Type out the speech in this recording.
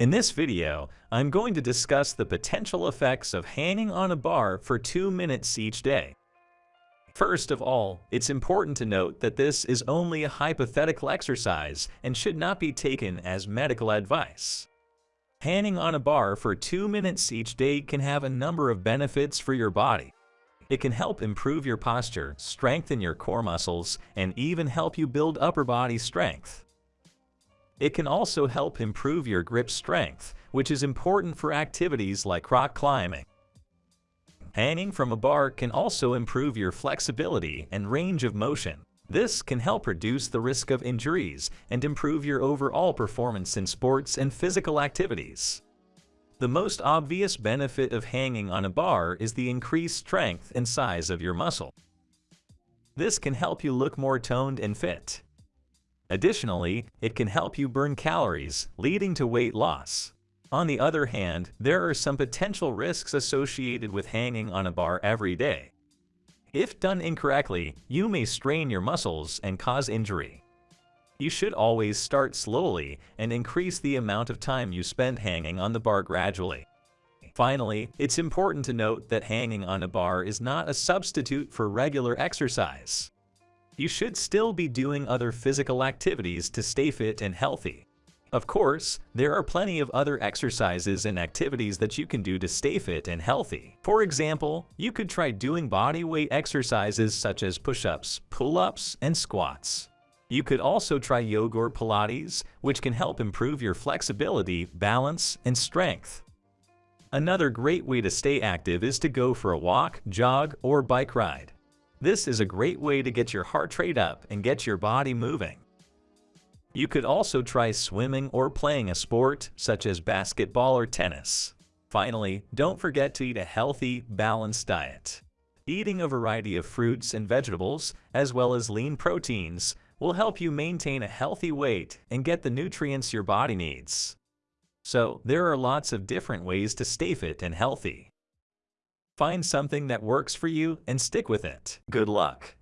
In this video, I'm going to discuss the potential effects of hanging on a bar for 2 minutes each day. First of all, it's important to note that this is only a hypothetical exercise and should not be taken as medical advice. Hanging on a bar for 2 minutes each day can have a number of benefits for your body. It can help improve your posture, strengthen your core muscles, and even help you build upper body strength. It can also help improve your grip strength, which is important for activities like rock climbing. Hanging from a bar can also improve your flexibility and range of motion. This can help reduce the risk of injuries and improve your overall performance in sports and physical activities. The most obvious benefit of hanging on a bar is the increased strength and size of your muscle. This can help you look more toned and fit. Additionally, it can help you burn calories, leading to weight loss. On the other hand, there are some potential risks associated with hanging on a bar every day. If done incorrectly, you may strain your muscles and cause injury. You should always start slowly and increase the amount of time you spend hanging on the bar gradually. Finally, it's important to note that hanging on a bar is not a substitute for regular exercise you should still be doing other physical activities to stay fit and healthy. Of course, there are plenty of other exercises and activities that you can do to stay fit and healthy. For example, you could try doing body weight exercises such as push-ups, pull-ups, and squats. You could also try yoga or Pilates, which can help improve your flexibility, balance, and strength. Another great way to stay active is to go for a walk, jog, or bike ride. This is a great way to get your heart rate up and get your body moving. You could also try swimming or playing a sport such as basketball or tennis. Finally, don't forget to eat a healthy, balanced diet. Eating a variety of fruits and vegetables, as well as lean proteins, will help you maintain a healthy weight and get the nutrients your body needs. So, there are lots of different ways to stay fit and healthy. Find something that works for you and stick with it. Good luck!